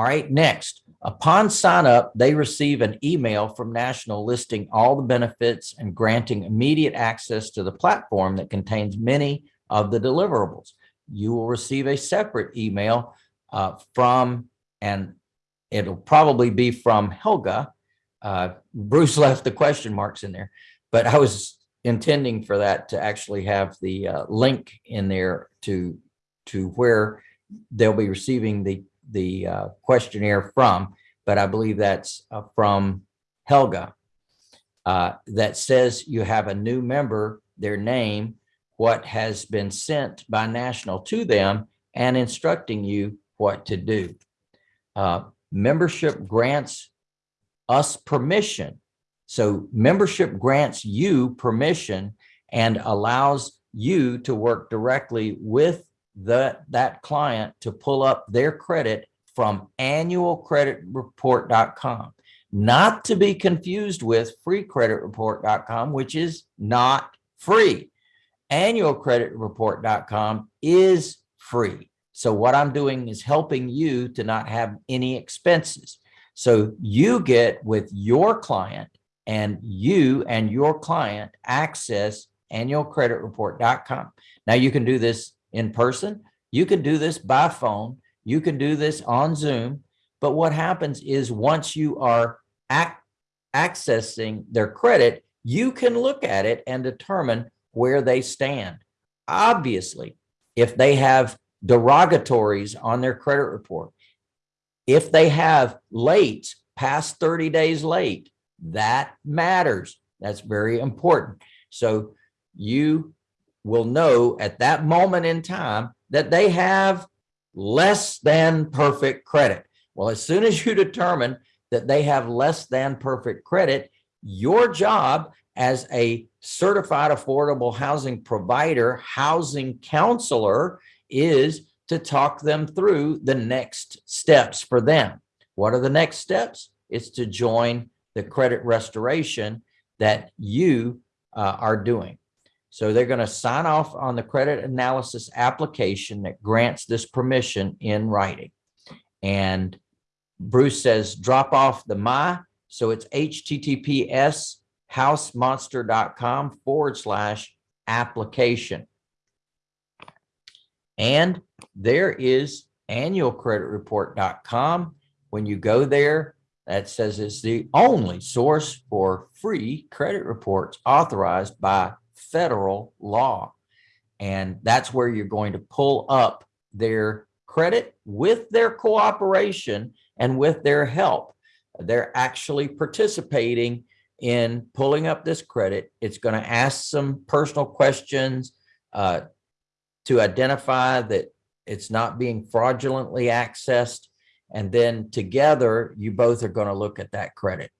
All right, next, upon sign up, they receive an email from National listing all the benefits and granting immediate access to the platform that contains many of the deliverables. You will receive a separate email uh, from, and it'll probably be from Helga. Uh, Bruce left the question marks in there, but I was intending for that to actually have the uh, link in there to to where they'll be receiving the the uh, questionnaire from, but I believe that's uh, from Helga uh, that says you have a new member, their name, what has been sent by National to them, and instructing you what to do. Uh, membership grants us permission. So membership grants you permission and allows you to work directly with the, that client to pull up their credit from annualcreditreport.com, not to be confused with freecreditreport.com, which is not free. Annualcreditreport.com is free. So what I'm doing is helping you to not have any expenses. So you get with your client and you and your client access annualcreditreport.com. Now you can do this in person. You can do this by phone. You can do this on Zoom. But what happens is once you are ac accessing their credit, you can look at it and determine where they stand. Obviously, if they have derogatories on their credit report, if they have late, past 30 days late, that matters. That's very important. So you will know at that moment in time that they have less than perfect credit. Well, as soon as you determine that they have less than perfect credit, your job as a certified affordable housing provider, housing counselor is to talk them through the next steps for them. What are the next steps? It's to join the credit restoration that you uh, are doing. So they're going to sign off on the credit analysis application that grants this permission in writing. And Bruce says, drop off the my. So it's https housemonster.com forward slash application. And there is annualcreditreport.com. When you go there, that says it's the only source for free credit reports authorized by federal law. And that's where you're going to pull up their credit with their cooperation and with their help. They're actually participating in pulling up this credit. It's going to ask some personal questions uh, to identify that it's not being fraudulently accessed. And then together, you both are going to look at that credit.